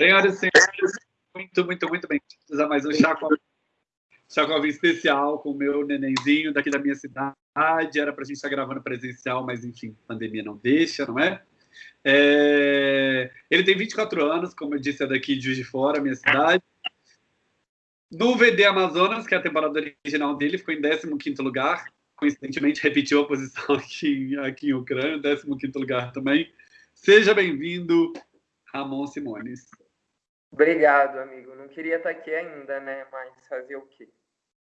Senhoras e senhores, muito, muito, muito bem. Precisa mais um chá com chacoalhinho especial com o meu nenenzinho daqui da minha cidade. Era para a gente estar gravando presencial, mas enfim, pandemia não deixa, não é? é? Ele tem 24 anos, como eu disse, é daqui de Juiz de Fora, minha cidade. No VD Amazonas, que é a temporada original dele, ficou em 15º lugar. Coincidentemente, repetiu a posição aqui, aqui em Ucrânia, 15º lugar também. Seja bem-vindo, Ramon Simones. Obrigado, amigo. Não queria estar aqui ainda, né? Mas fazer o quê?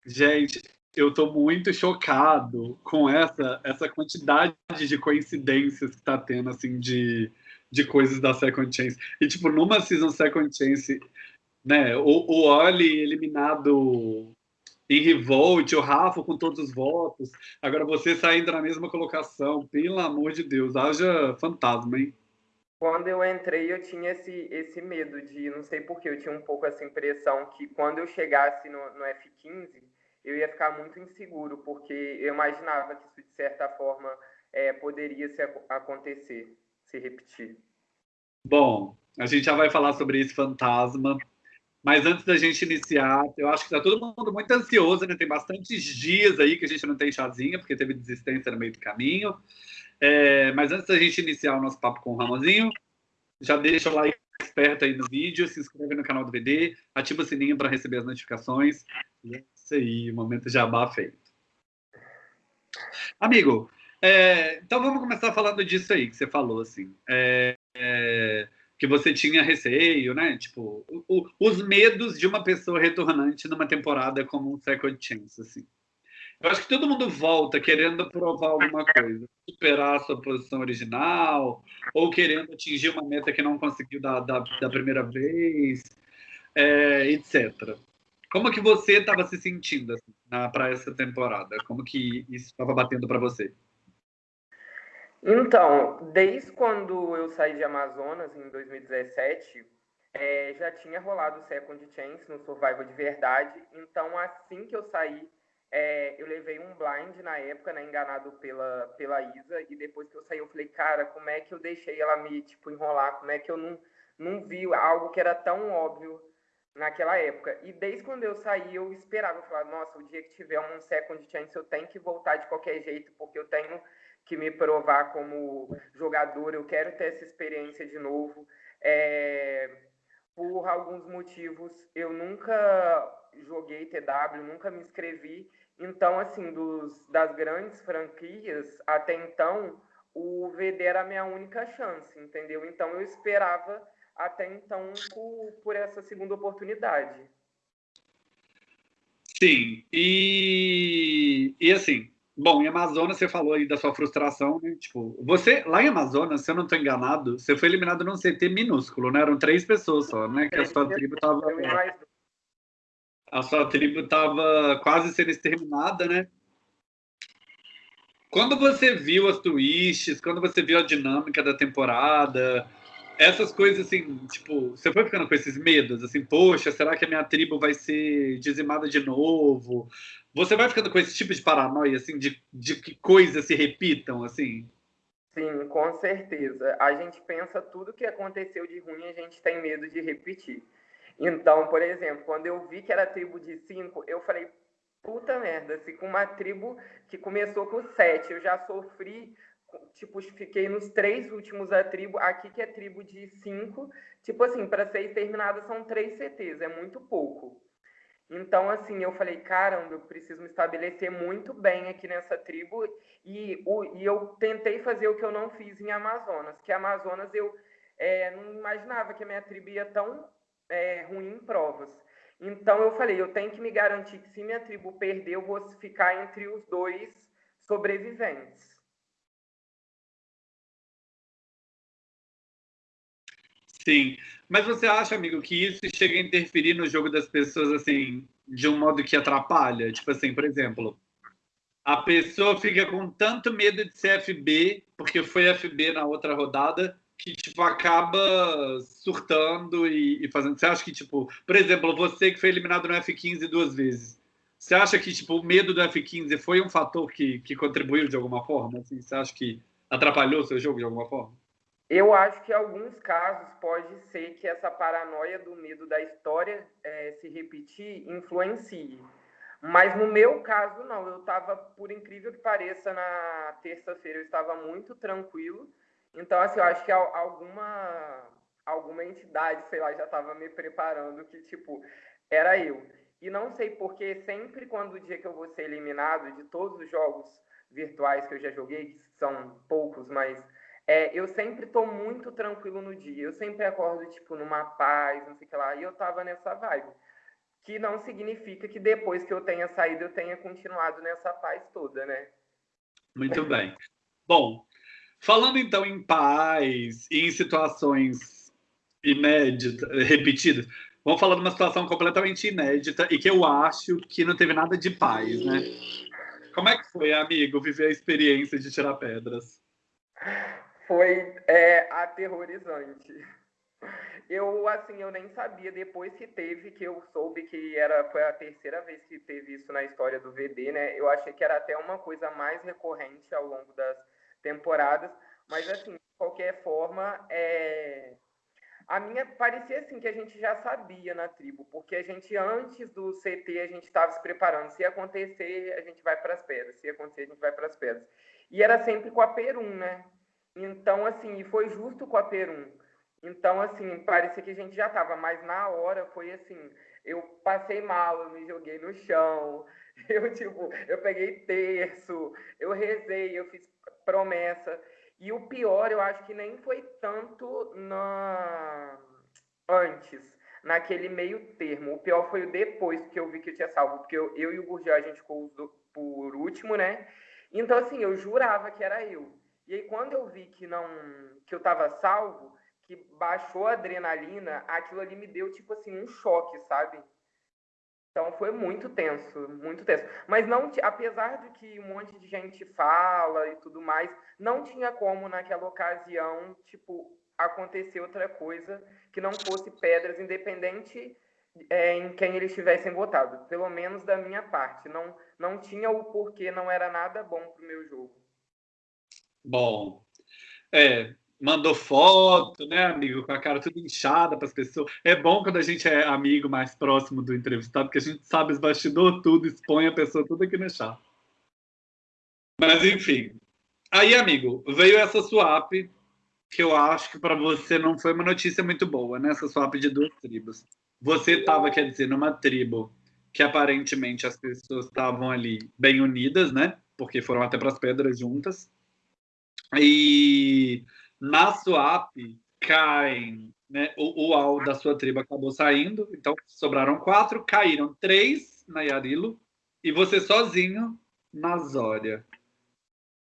Gente, eu estou muito chocado com essa essa quantidade de coincidências que está tendo, assim, de, de coisas da Second Chance. E, tipo, numa season Second Chance, né, o, o Oli eliminado em Revolt, o Rafa com todos os votos, agora você saindo na mesma colocação, pelo amor de Deus, haja fantasma, hein? Quando eu entrei, eu tinha esse, esse medo de, não sei porquê, eu tinha um pouco essa impressão que quando eu chegasse no, no F15, eu ia ficar muito inseguro, porque eu imaginava que isso, de certa forma, é, poderia se acontecer, se repetir. Bom, a gente já vai falar sobre esse fantasma, mas antes da gente iniciar, eu acho que está todo mundo muito ansioso, né? Tem bastantes dias aí que a gente não tem chazinha, porque teve desistência no meio do caminho. É, mas antes da gente iniciar o nosso papo com o Ramonzinho, já deixa o like esperto aí no vídeo, se inscreve no canal do VD, ativa o sininho para receber as notificações. E é isso aí, momento jabá feito. Amigo, é, então vamos começar falando disso aí que você falou, assim. É, é, que você tinha receio, né? Tipo, o, o, os medos de uma pessoa retornante numa temporada como um Second Chance, assim. Eu acho que todo mundo volta querendo provar alguma coisa, superar a sua posição original, ou querendo atingir uma meta que não conseguiu da, da, da primeira vez, é, etc. Como que você estava se sentindo assim, para essa temporada? Como que isso estava batendo para você? Então, desde quando eu saí de Amazonas, em 2017, é, já tinha rolado o Second Chance no Survival de verdade. Então, assim que eu saí, é, eu levei um blind na época, né, enganado pela, pela Isa, e depois que eu saí, eu falei, cara, como é que eu deixei ela me, tipo, enrolar? Como é que eu não, não vi algo que era tão óbvio naquela época? E desde quando eu saí, eu esperava, eu falava, nossa, o dia que tiver um second chance, eu tenho que voltar de qualquer jeito, porque eu tenho que me provar como jogador, eu quero ter essa experiência de novo. É, por alguns motivos, eu nunca joguei TW, nunca me inscrevi. Então, assim, dos, das grandes franquias, até então, o VD era a minha única chance, entendeu? Então, eu esperava até então por, por essa segunda oportunidade. Sim, e, e assim, bom, em Amazonas você falou aí da sua frustração, né? Tipo, você, lá em Amazonas, se eu não estou enganado, você foi eliminado num CT minúsculo, né? Eram três pessoas só, né? Que a sua tribo tava a sua tribo estava quase sendo exterminada, né? Quando você viu as twists, quando você viu a dinâmica da temporada, essas coisas assim, tipo, você foi ficando com esses medos, assim, poxa, será que a minha tribo vai ser dizimada de novo? Você vai ficando com esse tipo de paranoia, assim, de, de que coisas se repitam, assim? Sim, com certeza. A gente pensa tudo que aconteceu de ruim, a gente tem medo de repetir. Então, por exemplo, quando eu vi que era tribo de cinco, eu falei, puta merda, se com uma tribo que começou com sete, eu já sofri, tipo, fiquei nos três últimos da tribo, aqui que é tribo de cinco, tipo assim, para ser exterminada são três CTs, é muito pouco. Então, assim, eu falei, caramba, eu preciso me estabelecer muito bem aqui nessa tribo. E, o, e eu tentei fazer o que eu não fiz em Amazonas, que Amazonas eu é, não imaginava que a minha tribo ia tão é, ruim em provas. Então eu falei, eu tenho que me garantir que se minha tribo perder, eu vou ficar entre os dois sobreviventes. Sim, mas você acha, amigo, que isso chega a interferir no jogo das pessoas assim, de um modo que atrapalha? Tipo assim, por exemplo, a pessoa fica com tanto medo de ser FB, porque foi FB na outra rodada, que tipo acaba surtando e, e, fazendo. Você acha que tipo, por exemplo, você que foi eliminado no F15 duas vezes, você acha que tipo o medo do F15 foi um fator que, que contribuiu de alguma forma? Assim, você acha que atrapalhou seu jogo de alguma forma? Eu acho que em alguns casos pode ser que essa paranoia do medo da história é, se repetir influencie. Mas no meu caso, não. Eu estava, por incrível que pareça, na terça-feira eu estava muito tranquilo. Então, assim, eu acho que alguma, alguma entidade, sei lá, já estava me preparando que, tipo, era eu. E não sei porque sempre quando o dia que eu vou ser eliminado de todos os jogos virtuais que eu já joguei, que são poucos, mas é, eu sempre tô muito tranquilo no dia. Eu sempre acordo, tipo, numa paz, não sei o que lá. E eu tava nessa vibe. Que não significa que depois que eu tenha saído, eu tenha continuado nessa paz toda, né? Muito bem. Bom, falando então em paz e em situações inéditas, repetidas, vamos falar de uma situação completamente inédita e que eu acho que não teve nada de paz, né? Como é que foi, amigo, viver a experiência de tirar pedras? foi é, aterrorizante. Eu, assim, eu nem sabia, depois que teve, que eu soube que era, foi a terceira vez que teve isso na história do VD, né? Eu achei que era até uma coisa mais recorrente ao longo das temporadas, mas, assim, de qualquer forma, é... a minha parecia, assim, que a gente já sabia na tribo, porque a gente, antes do CT, a gente estava se preparando. Se acontecer, a gente vai para as pedras. Se acontecer, a gente vai para as pedras. E era sempre com a Perum, né? Então, assim, e foi justo com a Perum. Então, assim, parecia que a gente já tava, mas na hora foi assim, eu passei mal, eu me joguei no chão, eu, tipo, eu peguei terço, eu rezei, eu fiz promessa. E o pior, eu acho que nem foi tanto na... antes, naquele meio termo. O pior foi o depois que eu vi que eu tinha salvo, porque eu, eu e o Gurgel, a gente ficou por último, né? Então, assim, eu jurava que era eu. E aí, quando eu vi que não que eu estava salvo, que baixou a adrenalina, aquilo ali me deu, tipo assim, um choque, sabe? Então foi muito tenso, muito tenso. Mas não, apesar de que um monte de gente fala e tudo mais, não tinha como naquela ocasião, tipo, acontecer outra coisa que não fosse pedras, independente é, em quem eles tivessem votado. Pelo menos da minha parte. Não, não tinha o porquê, não era nada bom pro meu jogo. Bom, é, mandou foto, né, amigo, com a cara tudo inchada para as pessoas. É bom quando a gente é amigo mais próximo do entrevistado, porque a gente sabe os bastidores tudo, expõe a pessoa tudo aqui no chat. Mas, enfim. Aí, amigo, veio essa swap, que eu acho que para você não foi uma notícia muito boa, né? Essa swap de duas tribos. Você estava, quer dizer, numa tribo que aparentemente as pessoas estavam ali bem unidas, né? Porque foram até para as pedras juntas. E na swap caem, né? O, o Al da sua tribo acabou saindo, então sobraram quatro, caíram três na Yarilo e você sozinho na Zória.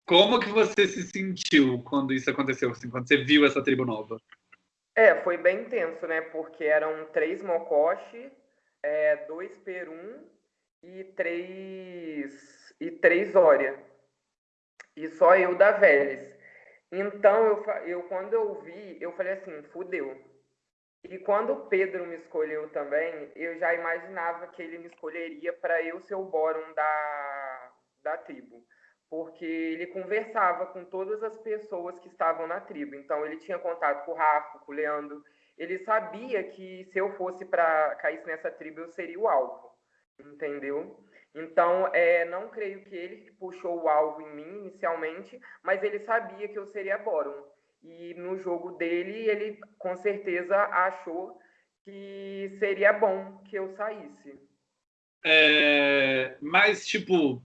Como que você se sentiu quando isso aconteceu, assim, quando você viu essa tribo nova? É, foi bem intenso, né? Porque eram três Mokoshi, é, dois Perum e três e três Zória e só eu da Vélez. Então, eu, eu quando eu vi, eu falei assim, fudeu. E quando o Pedro me escolheu também, eu já imaginava que ele me escolheria para eu ser o Bórum da, da tribo. Porque ele conversava com todas as pessoas que estavam na tribo. Então, ele tinha contato com o Rafa, com o Leandro. Ele sabia que se eu fosse para cair nessa tribo, eu seria o alvo. Entendeu? Então, é, não creio que ele puxou o alvo em mim inicialmente, mas ele sabia que eu seria Boron. E no jogo dele, ele com certeza achou que seria bom que eu saísse. É, mas, tipo,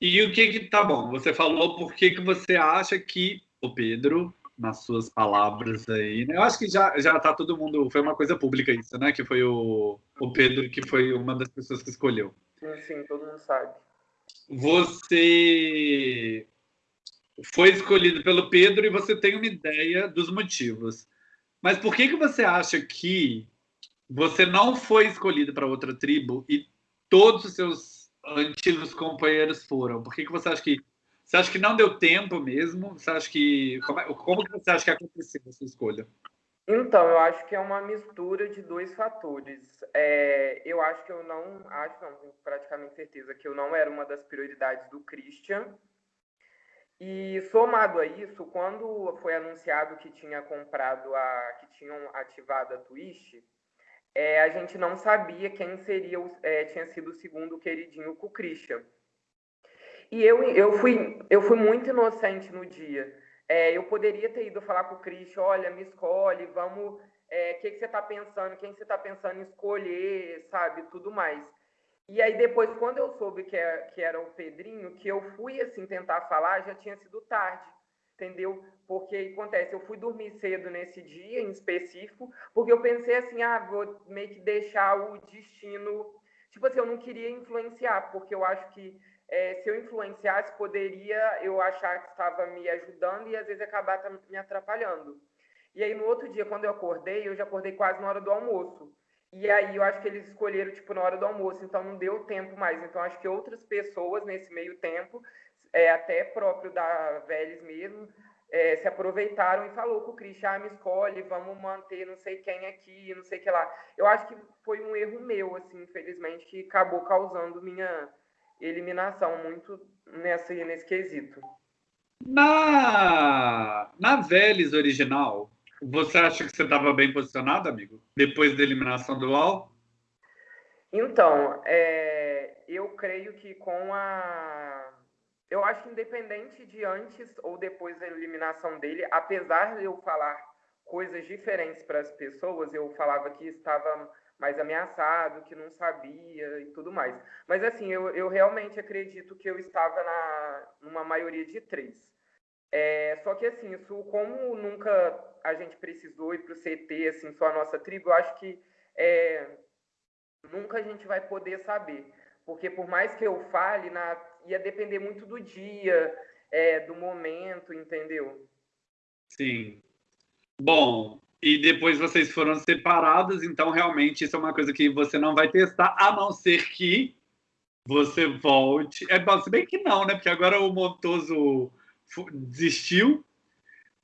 e o que que tá bom? Você falou por que, que você acha que o Pedro, nas suas palavras aí, né? Eu acho que já, já tá todo mundo. Foi uma coisa pública isso, né? Que foi o, o Pedro que foi uma das pessoas que escolheu. Sim, todo mundo sabe. Você foi escolhido pelo Pedro e você tem uma ideia dos motivos. Mas por que, que você acha que você não foi escolhido para outra tribo e todos os seus antigos companheiros foram? Por que, que você acha que você acha que não deu tempo mesmo? Você acha que como, é, como que você acha que aconteceu essa escolha? Então, eu acho que é uma mistura de dois fatores. É, eu acho que eu não, acho não, tenho praticamente certeza que eu não era uma das prioridades do Christian. E somado a isso, quando foi anunciado que tinha comprado a. que tinham ativado a Twist, é, a gente não sabia quem seria o, é, tinha sido o segundo queridinho com o Christian. E eu, eu, fui, eu fui muito inocente no dia. É, eu poderia ter ido falar com o Christian, olha, me escolhe, vamos. O é, que, que você está pensando? Quem você está pensando em escolher, sabe? Tudo mais. E aí depois, quando eu soube que era, é, que era o Pedrinho, que eu fui assim tentar falar, já tinha sido tarde, entendeu? Porque acontece, eu fui dormir cedo nesse dia em específico, porque eu pensei assim, ah, vou meio que deixar o destino, tipo assim, eu não queria influenciar, porque eu acho que é, se eu influenciasse, poderia eu achar que estava me ajudando e às vezes acabar me atrapalhando. E aí no outro dia, quando eu acordei, eu já acordei quase na hora do almoço. E aí eu acho que eles escolheram tipo na hora do almoço, então não deu tempo mais. Então acho que outras pessoas nesse meio tempo, é, até próprio da Vélez mesmo, é, se aproveitaram e falou com o Christian, ah, me escolhe, vamos manter não sei quem aqui, não sei o que lá. Eu acho que foi um erro meu, assim, infelizmente, que acabou causando minha eliminação muito nessa, nesse quesito. Na, na Vélez original, você acha que você estava bem posicionado, amigo? Depois da eliminação do UOL? Então, é, eu creio que com a. Eu acho que independente de antes ou depois da eliminação dele, apesar de eu falar coisas diferentes para as pessoas, eu falava que estava mais ameaçado, que não sabia e tudo mais. Mas assim, eu, eu realmente acredito que eu estava na, numa maioria de três. É, só que assim, isso como nunca a gente precisou ir para o CT, assim, só a nossa tribo, eu acho que é, nunca a gente vai poder saber. Porque por mais que eu fale, na, ia depender muito do dia, é, do momento, entendeu? Sim. Bom, e depois vocês foram separados, então realmente isso é uma coisa que você não vai testar, a não ser que você volte. É bom, se bem que não, né? Porque agora o Montoso desistiu,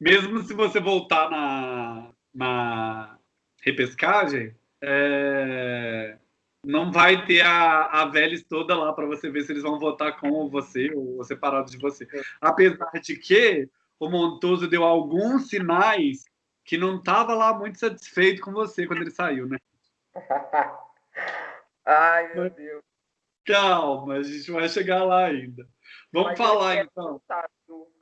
mesmo se você voltar na, na repescagem, é, não vai ter a, a Vélez toda lá para você ver se eles vão votar com você ou separado de você. Apesar de que o Montoso deu alguns sinais que não estava lá muito satisfeito com você quando ele saiu, né? Ai, meu Deus. Calma, a gente vai chegar lá ainda. Vamos Mas falar então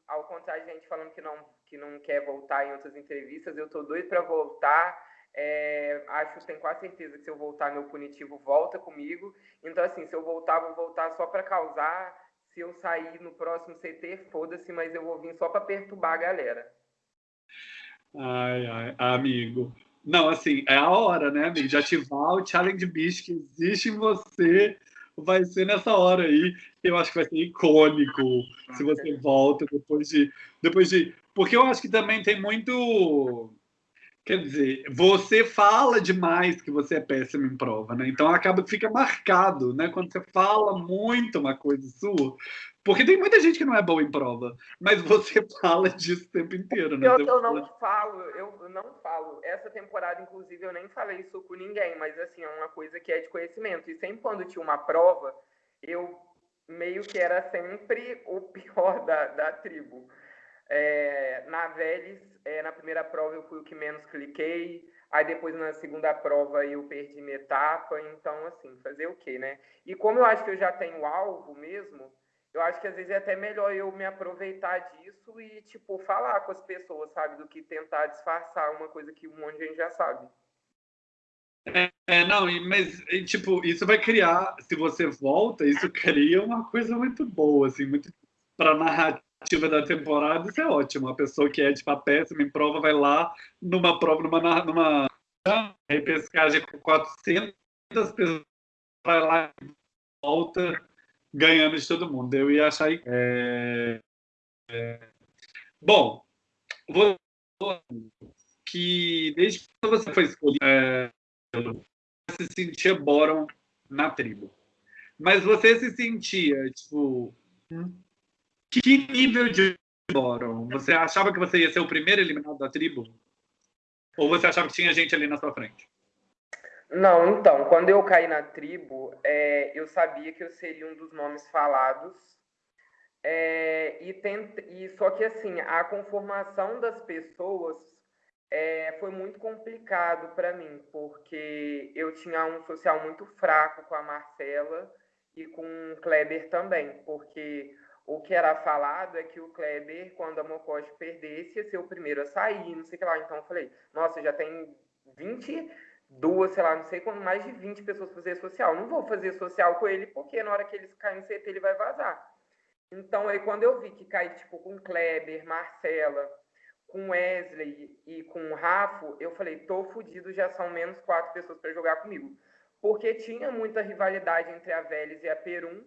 ao contrário de gente falando que não, que não quer voltar em outras entrevistas, eu tô doido para voltar. É, acho, tenho quase certeza que se eu voltar, meu punitivo volta comigo. Então, assim, se eu voltar, vou voltar só para causar. Se eu sair no próximo CT, foda-se, mas eu vou vir só para perturbar a galera. Ai, ai, amigo. Não, assim, é a hora, né, amigo? De ativar o challenge beast que existe em você vai ser nessa hora aí. Eu acho que vai ser icônico se você volta depois de, depois de. Porque eu acho que também tem muito. Quer dizer, você fala demais que você é péssimo em prova, né? Então acaba que fica marcado, né? Quando você fala muito uma coisa sua, porque tem muita gente que não é boa em prova, mas você fala disso o tempo inteiro, né? Eu, eu não falo, eu não falo. Essa temporada, inclusive, eu nem falei isso com ninguém, mas assim, é uma coisa que é de conhecimento. E sempre quando tinha uma prova, eu meio que era sempre o pior da, da tribo. É, na Vélez, é, na primeira prova eu fui o que menos cliquei, aí depois na segunda prova eu perdi minha etapa, então assim, fazer o quê, né? E como eu acho que eu já tenho alvo mesmo, eu acho que às vezes é até melhor eu me aproveitar disso e, tipo, falar com as pessoas, sabe? Do que tentar disfarçar uma coisa que um monte de gente já sabe. É, é não, mas, tipo, isso vai criar, se você volta, isso cria uma coisa muito boa, assim, muito para narrativa da temporada, isso é ótimo. A pessoa que é, tipo, a péssima em prova vai lá numa prova, numa, numa repescagem com 400 pessoas, vai lá e volta ganhando de todo mundo. Eu ia achar. É, é, bom, vou que desde que você foi escolhido, é, você se sentia Boron na tribo. Mas você se sentia, tipo, que nível de Boron? Você achava que você ia ser o primeiro eliminado da tribo? Ou você achava que tinha gente ali na sua frente? Não, então, quando eu caí na tribo, é, eu sabia que eu seria um dos nomes falados É, e, e só que assim, a conformação das pessoas é, foi muito complicado para mim, porque eu tinha um social muito fraco com a Marcela e com o Kleber também, porque o que era falado é que o Kleber, quando a Mocoche perdesse, ia ser o primeiro a sair, não sei o que lá. Então eu falei, nossa, já tem 22, sei lá, não sei quando, mais de 20 pessoas fazer social. Não vou fazer social com ele, porque na hora que eles caem no CT, ele vai vazar. Então, aí quando eu vi que cai, tipo, com Kleber, Marcela, com Wesley e com Rafa, eu falei, tô fudido, já são menos quatro pessoas para jogar comigo. Porque tinha muita rivalidade entre a Vélez e a Perum,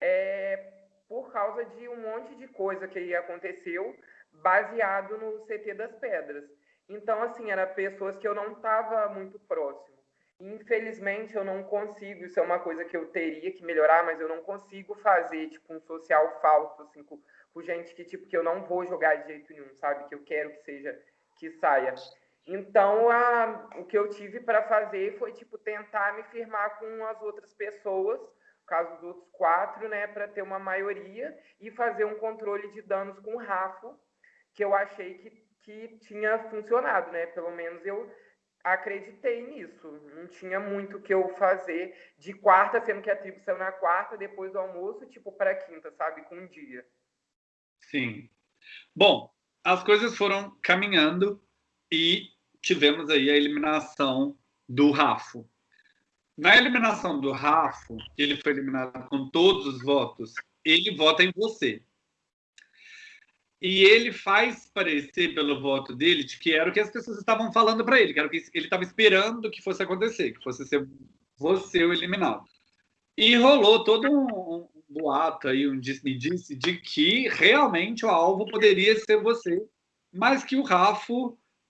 é, por causa de um monte de coisa que aconteceu baseado no CT das Pedras. Então, assim, eram pessoas que eu não estava muito próximo. Infelizmente, eu não consigo, isso é uma coisa que eu teria que melhorar, mas eu não consigo fazer, tipo, um social falso, assim, com, com gente que, tipo, que eu não vou jogar de jeito nenhum, sabe? Que eu quero que seja, que saia. Então, a, o que eu tive para fazer foi, tipo, tentar me firmar com as outras pessoas, no caso dos outros quatro, né, para ter uma maioria e fazer um controle de danos com o Rafa, que eu achei que, que tinha funcionado, né? Pelo menos eu acreditei nisso. Não tinha muito o que eu fazer de quarta, sendo que a tribo saiu na quarta, depois do almoço, tipo, para quinta, sabe? Com um dia. Sim. Bom, as coisas foram caminhando e tivemos aí a eliminação do Rafo. Na eliminação do Rafo, ele foi eliminado com todos os votos, ele vota em você. E ele faz parecer, pelo voto dele, de que era o que as pessoas estavam falando para ele, que era o que ele estava esperando que fosse acontecer, que fosse ser você o eliminado. E rolou todo um, um boato aí, um disse-me-disse, de que realmente o alvo poderia ser você, mas que o Rafa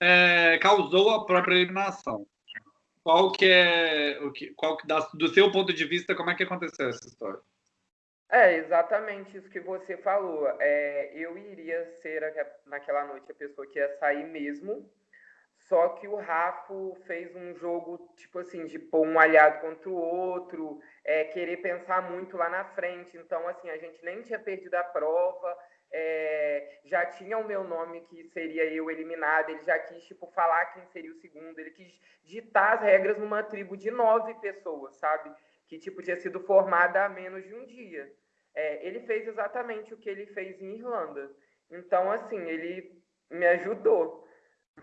é, causou a própria eliminação. Qual que é, o que, qual que, do seu ponto de vista, como é que aconteceu essa história? É exatamente isso que você falou. É, eu iria ser naquela noite a pessoa que ia sair mesmo. Só que o Rafa fez um jogo, tipo assim, de pôr um aliado contra o outro, é, querer pensar muito lá na frente. Então, assim, a gente nem tinha perdido a prova, é, já tinha o meu nome que seria eu eliminado, ele já quis, tipo, falar quem seria o segundo, ele quis ditar as regras numa tribo de nove pessoas, sabe? Que, tipo, tinha sido formada há menos de um dia. É, ele fez exatamente o que ele fez em Irlanda. Então, assim, ele me ajudou.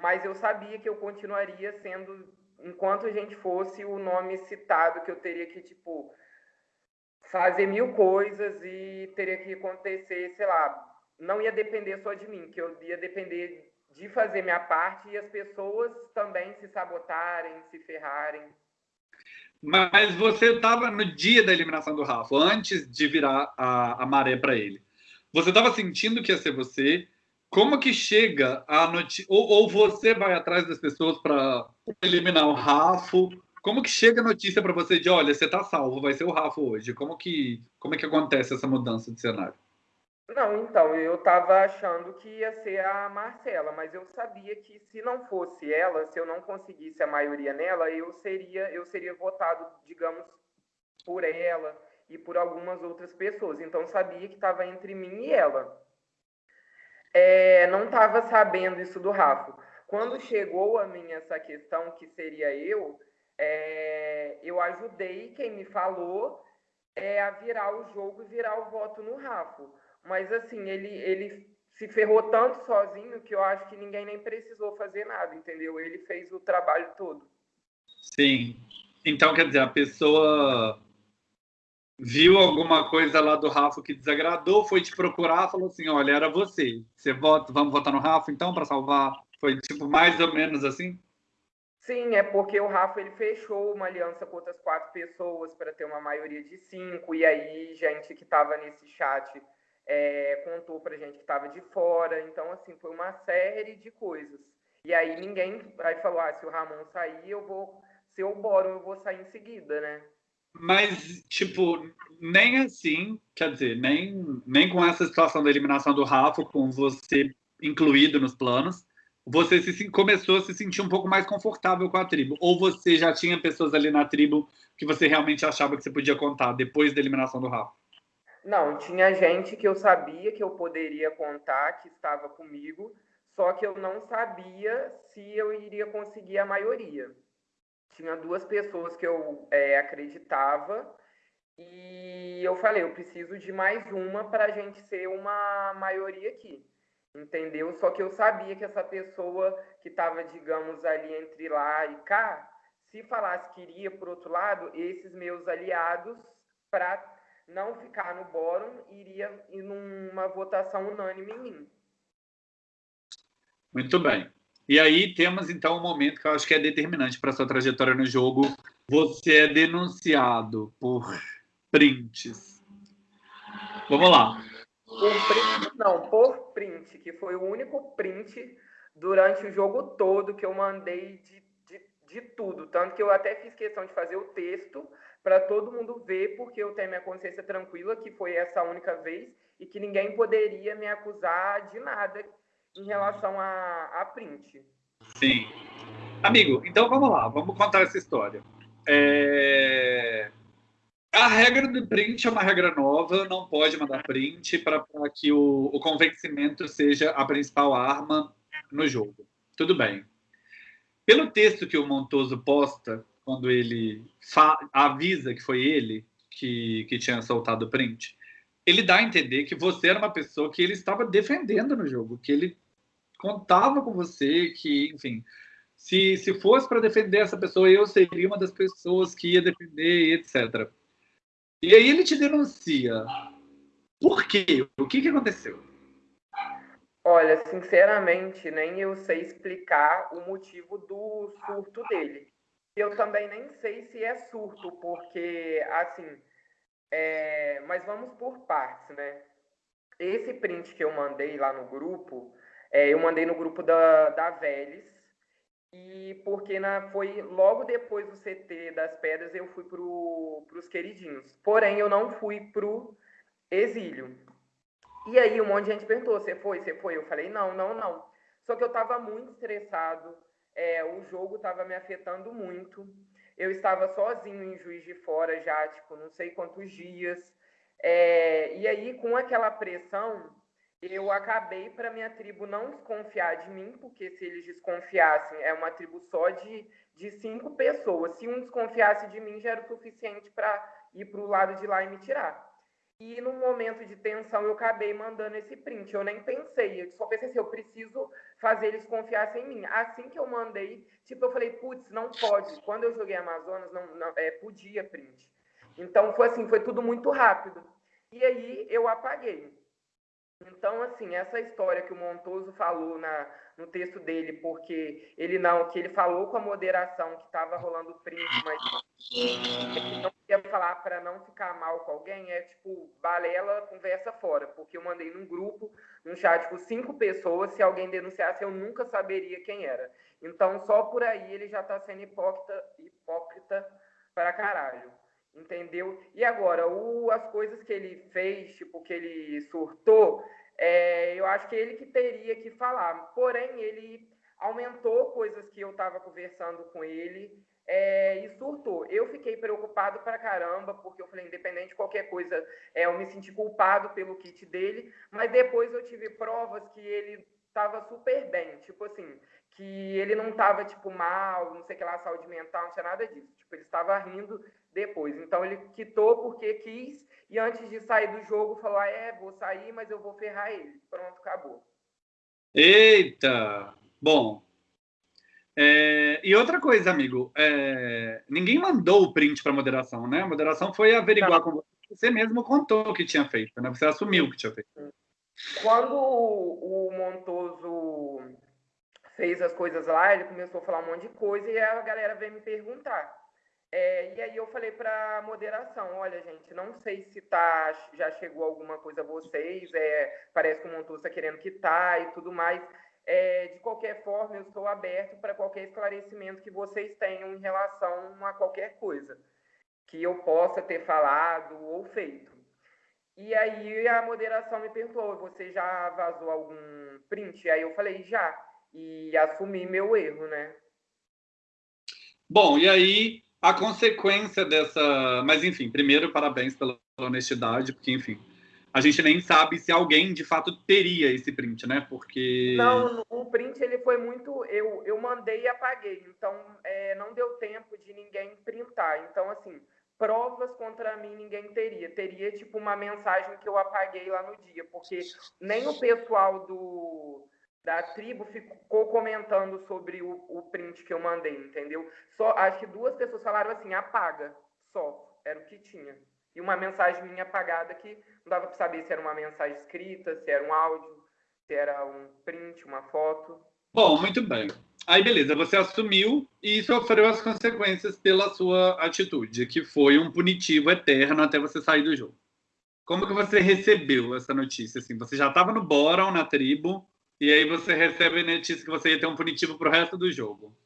Mas eu sabia que eu continuaria sendo, enquanto a gente fosse o nome citado, que eu teria que, tipo, fazer mil coisas e teria que acontecer, sei lá, não ia depender só de mim, que eu ia depender de fazer minha parte e as pessoas também se sabotarem, se ferrarem. Mas você estava no dia da eliminação do Rafa, antes de virar a, a maré para ele. Você estava sentindo que ia ser você? Como que chega a notícia? Ou, ou, você vai atrás das pessoas para eliminar o Rafa? Como que chega a notícia para você de, olha, você está salvo, vai ser o Rafa hoje? Como que, como é que acontece essa mudança de cenário? Não, então, eu estava achando que ia ser a Marcela, mas eu sabia que se não fosse ela, se eu não conseguisse a maioria nela, eu seria, eu seria votado, digamos, por ela e por algumas outras pessoas. Então, sabia que estava entre mim e ela. É, não estava sabendo isso do Rafa. Quando chegou a mim essa questão que seria eu, é, eu ajudei quem me falou é, a virar o jogo e virar o voto no Rafa mas assim, ele, ele se ferrou tanto sozinho que eu acho que ninguém nem precisou fazer nada, entendeu? Ele fez o trabalho todo. Sim. Então, quer dizer, a pessoa viu alguma coisa lá do Rafa que desagradou, foi te procurar, falou assim, olha, era você. Você vota, vamos votar no Rafa então para salvar? Foi tipo mais ou menos assim? Sim, é porque o Rafa ele fechou uma aliança com outras quatro pessoas para ter uma maioria de cinco, e aí gente que estava nesse chat é, contou pra gente que estava de fora. Então, assim, foi uma série de coisas. E aí ninguém aí falou, ah, se o Ramon sair, eu vou. Se eu boro, eu vou sair em seguida, né? Mas, tipo, nem assim, quer dizer, nem, nem com essa situação da eliminação do Rafa, com você incluído nos planos, você se, começou a se sentir um pouco mais confortável com a tribo? Ou você já tinha pessoas ali na tribo que você realmente achava que você podia contar depois da eliminação do Rafa? Não, tinha gente que eu sabia que eu poderia contar, que estava comigo, só que eu não sabia se eu iria conseguir a maioria. Tinha duas pessoas que eu é, acreditava e eu falei, eu preciso de mais uma para a gente ser uma maioria aqui, entendeu? Só que eu sabia que essa pessoa que estava, digamos, ali entre lá e cá, se falasse que iria por outro lado, esses meus aliados, para não ficar no bórum, iria ir numa votação unânime em mim. Muito bem. E aí temos então um momento que eu acho que é determinante para sua trajetória no jogo. Você é denunciado por prints. Vamos lá. Por print, não, por print, que foi o único print durante o jogo todo que eu mandei de, de, de tudo. Tanto que eu até fiz questão de fazer o texto para todo mundo ver, porque eu tenho minha consciência tranquila, que foi essa única vez, e que ninguém poderia me acusar de nada em relação a, a print. Sim. Amigo, então vamos lá, vamos contar essa história. É... A regra do print é uma regra nova, não pode mandar print para que o, o convencimento seja a principal arma no jogo. Tudo bem. Pelo texto que o Montoso posta, quando ele avisa que foi ele que, que tinha soltado o print, ele dá a entender que você era uma pessoa que ele estava defendendo no jogo, que ele contava com você, que, enfim, se, se fosse para defender essa pessoa, eu seria uma das pessoas que ia defender, etc. E aí ele te denuncia. Por quê? O que, que aconteceu? Olha, sinceramente, nem eu sei explicar o motivo do surto dele. Eu também nem sei se é surto, porque, assim, é... mas vamos por partes, né? Esse print que eu mandei lá no grupo, é, eu mandei no grupo da, da Vélez, e porque na, foi logo depois do CT das Pedras eu fui para os queridinhos. Porém, eu não fui para o exílio. E aí um monte de gente perguntou: você foi? Você foi? Eu falei: não, não, não. Só que eu estava muito estressado, é, o jogo estava me afetando muito. Eu estava sozinho em Juiz de Fora já, tipo, não sei quantos dias. É, e aí, com aquela pressão, eu acabei para minha tribo não desconfiar de mim, porque se eles desconfiassem, é uma tribo só de, de cinco pessoas. Se um desconfiasse de mim, já era o suficiente para ir para o lado de lá e me tirar. E no momento de tensão, eu acabei mandando esse print. Eu nem pensei, eu só pensei assim: eu preciso fazer eles confiarem em mim. Assim que eu mandei, tipo, eu falei, putz, não pode. Quando eu joguei Amazonas, não, não é, podia print. Então foi assim, foi tudo muito rápido. E aí eu apaguei. Então, assim, essa história que o Montoso falou na, no texto dele, porque ele não, que ele falou com a moderação que estava rolando print, mas não queria falar para não ficar mal com alguém, é tipo, balela, conversa fora, porque eu mandei num grupo, num chat com cinco pessoas, se alguém denunciasse, eu nunca saberia quem era. Então, só por aí ele já está sendo hipócrita, hipócrita para caralho entendeu? E agora, o, as coisas que ele fez, tipo, que ele surtou, é, eu acho que ele que teria que falar. Porém, ele aumentou coisas que eu estava conversando com ele é, e surtou. Eu fiquei preocupado pra caramba, porque eu falei, independente de qualquer coisa, é, eu me senti culpado pelo kit dele, mas depois eu tive provas que ele estava super bem, tipo assim, que ele não estava, tipo, mal, não sei que lá, saúde mental, não tinha nada disso. Tipo, ele estava rindo depois. Então ele quitou porque quis e antes de sair do jogo falou: ah, é, vou sair, mas eu vou ferrar ele. Pronto, acabou. Eita! Bom. É, e outra coisa, amigo, é, ninguém mandou o print para moderação, né? A moderação foi averiguar Não. com você. Você mesmo contou que tinha feito, né? Você assumiu que tinha feito. Quando o Montoso fez as coisas lá, ele começou a falar um monte de coisa e a galera veio me perguntar. É, e aí eu falei para moderação, olha gente, não sei se tá, já chegou alguma coisa a vocês, é, parece que o Montoso está querendo quitar e tudo mais. É, de qualquer forma, eu estou aberto para qualquer esclarecimento que vocês tenham em relação a qualquer coisa que eu possa ter falado ou feito. E aí a moderação me perguntou, você já vazou algum print? Aí eu falei, já. E assumi meu erro, né? Bom, e aí a consequência dessa. Mas, enfim, primeiro, parabéns pela honestidade, porque, enfim, a gente nem sabe se alguém de fato teria esse print, né? Porque. Não, o print ele foi muito. Eu, eu mandei e apaguei. Então é, não deu tempo de ninguém printar. Então, assim, provas contra mim ninguém teria. Teria, tipo, uma mensagem que eu apaguei lá no dia. Porque nem o pessoal do da tribo ficou comentando sobre o, o print que eu mandei, entendeu? Só acho que duas pessoas falaram assim, apaga, só. Era o que tinha e uma mensagem minha apagada que não dava para saber se era uma mensagem escrita, se era um áudio, se era um print, uma foto. Bom, muito bem. Aí, beleza, você assumiu e sofreu as consequências pela sua atitude, que foi um punitivo eterno até você sair do jogo. Como que você recebeu essa notícia? Assim, você já estava no Boron, na tribo, e aí você recebe a notícia que você ia ter um punitivo para o resto do jogo.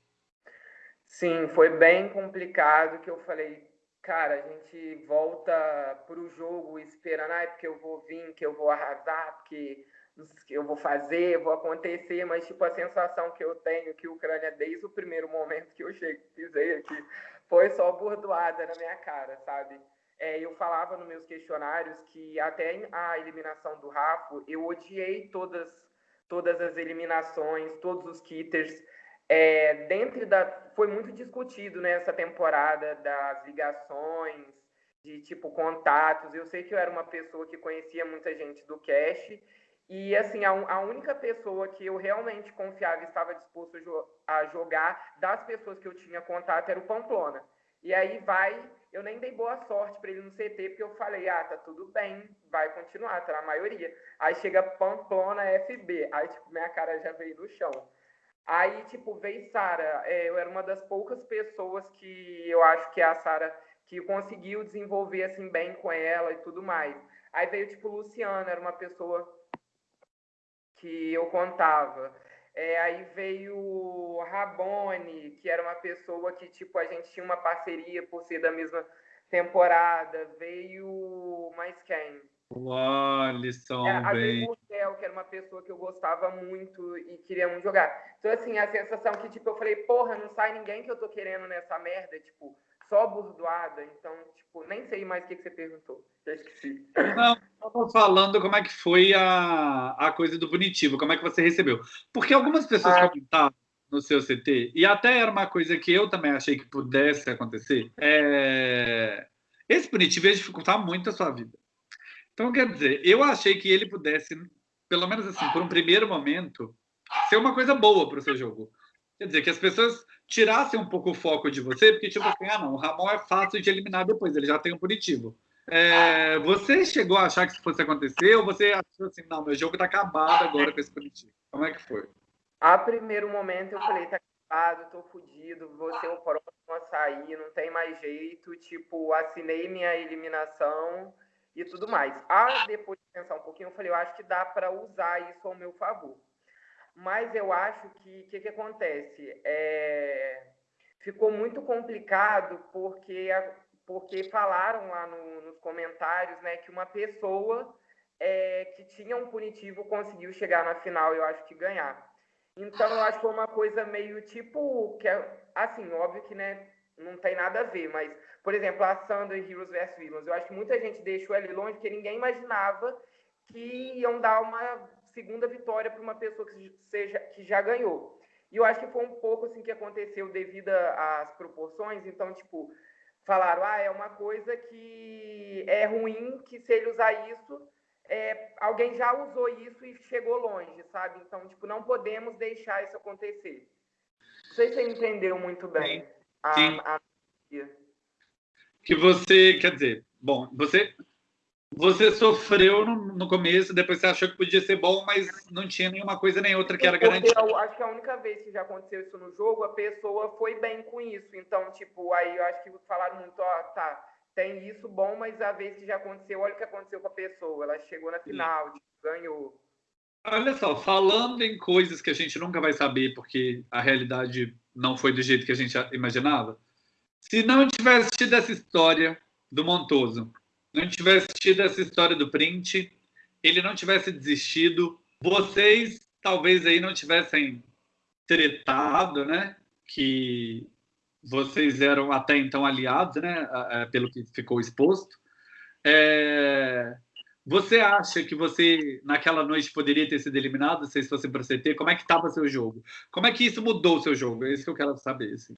Sim, foi bem complicado, que eu falei, cara, a gente volta pro jogo esperando, ah, porque eu vou vir, que eu vou arrasar, porque eu vou fazer, vou acontecer, mas tipo a sensação que eu tenho que a Ucrânia desde o primeiro momento que eu cheguei, pisei aqui, foi só bordoada na minha cara, sabe? É, eu falava nos meus questionários que até a eliminação do Rafa, eu odiei todas todas as eliminações, todos os kitters, é, dentro da foi muito discutido nessa temporada das ligações, de tipo contatos. Eu sei que eu era uma pessoa que conhecia muita gente do cash e assim a, a única pessoa que eu realmente confiava e estava disposto a jogar das pessoas que eu tinha contato era o Pamplona. E aí vai, eu nem dei boa sorte para ele no CT, porque eu falei, ah, tá tudo bem, vai continuar, tá na maioria. Aí chega Pamplona FB, aí tipo, minha cara já veio no chão. Aí, tipo, veio Sara. É, eu era uma das poucas pessoas que eu acho que é a Sara que conseguiu desenvolver assim bem com ela e tudo mais. Aí veio, tipo, Luciana, era uma pessoa que eu contava. É, aí veio Rabone, que era uma pessoa que, tipo, a gente tinha uma parceria por ser da mesma temporada. Veio mais quem? O Alisson, é, bem. Miguel, que era uma pessoa que eu gostava muito e queria muito jogar. Então, assim, a sensação que, tipo, eu falei, porra, não sai ninguém que eu tô querendo nessa merda, tipo, só burdoada. Então, tipo, nem sei mais o que, que você perguntou. Já esqueci. Não, eu tô falando como é que foi a, a coisa do punitivo, como é que você recebeu. Porque algumas pessoas ah. comentaram no seu CT, e até era uma coisa que eu também achei que pudesse acontecer, é... esse punitivo ia dificultar muito a sua vida. Então, quer dizer, eu achei que ele pudesse, pelo menos assim, por um primeiro momento, ser uma coisa boa para o seu jogo. Quer dizer, que as pessoas tirassem um pouco o foco de você, porque, tipo assim, ah, não, o Ramon é fácil de eliminar depois, ele já tem um punitivo. É, você chegou a achar que isso fosse acontecer ou você achou assim, não, meu jogo está acabado agora com esse punitivo? Como é que foi? A primeiro momento eu falei, tá acabado, tô fudido, vou ser o próximo a sair, não tem mais jeito, tipo, assinei minha eliminação, e tudo mais. Ah, depois de pensar um pouquinho, eu falei, eu acho que dá para usar isso ao meu favor. Mas eu acho que o que, que, acontece? É, ficou muito complicado porque, porque falaram lá no, nos comentários né, que uma pessoa é, que tinha um punitivo conseguiu chegar na final, eu acho que ganhar. Então, eu acho que foi uma coisa meio tipo, que é, assim, óbvio que né, não tem nada a ver, mas por exemplo, a Sandra Heroes vs Villains. Eu acho que muita gente deixou ele longe porque ninguém imaginava que iam dar uma segunda vitória para uma pessoa que, seja, que já ganhou. E eu acho que foi um pouco assim que aconteceu devido às proporções. Então, tipo, falaram, ah, é uma coisa que é ruim, que se ele usar isso, é, alguém já usou isso e chegou longe, sabe? Então, tipo, não podemos deixar isso acontecer. Não sei se você entendeu muito bem Sim. a, a que você, quer dizer, bom, você você sofreu no, no, começo, depois você achou que podia ser bom, mas não tinha nenhuma coisa nem outra que era garantida. Eu acho que a única vez que já aconteceu isso no jogo, a pessoa foi bem com isso. Então, tipo, aí eu acho que falaram muito, ó, tá, tem isso bom, mas a vez que já aconteceu, olha o que aconteceu com a pessoa. Ela chegou na final, tipo, ganhou. Olha só, falando em coisas que a gente nunca vai saber, porque a realidade não foi do jeito que a gente imaginava, se não tivesse tido essa história do Montoso, não tivesse tido essa história do print, ele não tivesse desistido, vocês talvez aí não tivessem tretado, né? Que vocês eram até então aliados, né? Pelo que ficou exposto. É... Você acha que você, naquela noite, poderia ter sido eliminado se fosse para CT? Como é que estava seu jogo? Como é que isso mudou o seu jogo? É isso que eu quero saber. Assim.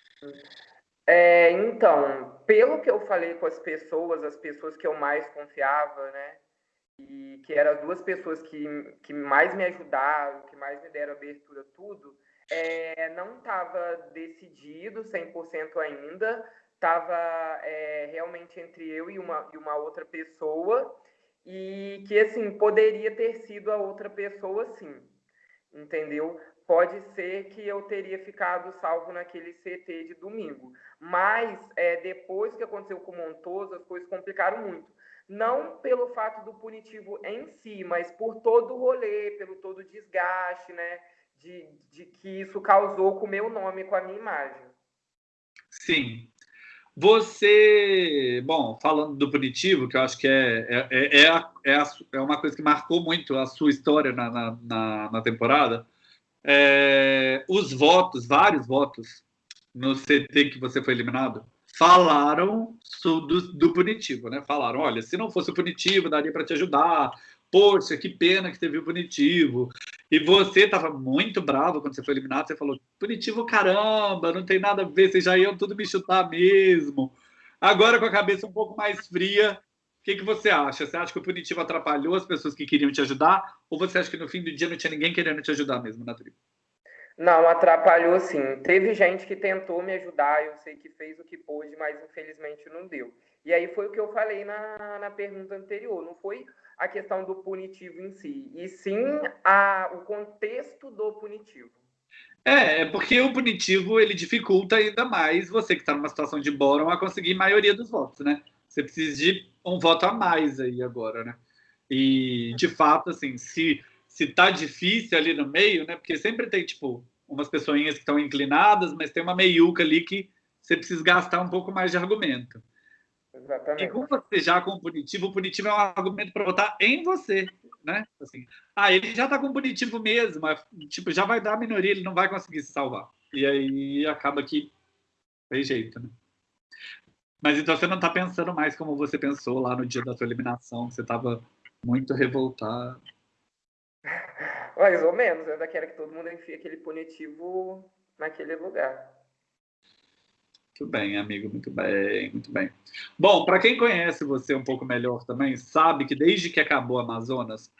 É, então, pelo que eu falei com as pessoas, as pessoas que eu mais confiava, né? E que eram as duas pessoas que, que mais me ajudaram, que mais me deram abertura, tudo, é, não estava decidido 100% ainda, estava é, realmente entre eu e uma, e uma outra pessoa, e que, assim, poderia ter sido a outra pessoa, sim, entendeu? Pode ser que eu teria ficado salvo naquele CT de domingo, mas é, depois que aconteceu com o Montoso, as coisas complicaram muito. Não pelo fato do punitivo em si, mas por todo o rolê, pelo todo o desgaste, né? De, de que isso causou com o meu nome, com a minha imagem. Sim, você, bom, falando do punitivo, que eu acho que é, é, é, é, é, é uma coisa que marcou muito a sua história na, na, na temporada, é, os votos, vários votos no CT que você foi eliminado, falaram do, do punitivo, né? Falaram, olha, se não fosse o punitivo, daria para te ajudar, poxa, que pena que teve o punitivo. E você estava muito bravo quando você foi eliminado, você falou, punitivo caramba, não tem nada a ver, vocês já iam tudo me chutar mesmo. Agora, com a cabeça um pouco mais fria, que, que você acha? Você acha que o punitivo atrapalhou as pessoas que queriam te ajudar? Ou você acha que no fim do dia não tinha ninguém querendo te ajudar mesmo na tribo? Não, atrapalhou sim. Teve gente que tentou me ajudar, eu sei que fez o que pôde, mas infelizmente não deu. E aí foi o que eu falei na, na pergunta anterior. Não foi a questão do punitivo em si, e sim a, o contexto do punitivo. É, é porque o punitivo ele dificulta ainda mais você que está numa situação de bórum a conseguir maioria dos votos, né? Você precisa de um voto a mais aí agora, né? E de fato, assim, se se tá difícil ali no meio, né? Porque sempre tem tipo umas pessoinhas que estão inclinadas, mas tem uma meiuca ali que você precisa gastar um pouco mais de argumento. Exatamente. E com você já com o punitivo, o punitivo é um argumento para votar em você, né? Assim, ah, ele já está com punitivo mesmo, tipo, já vai dar a minoria, ele não vai conseguir se salvar. E aí acaba que tem jeito, né? Mas então você não está pensando mais como você pensou lá no dia da sua eliminação, você estava muito revoltado. Mais ou menos, eu ainda quero que todo mundo enfie aquele punitivo naquele lugar. Muito bem, amigo, muito bem, muito bem. Bom, para quem conhece você um pouco melhor também, sabe que desde que acabou Amazonas,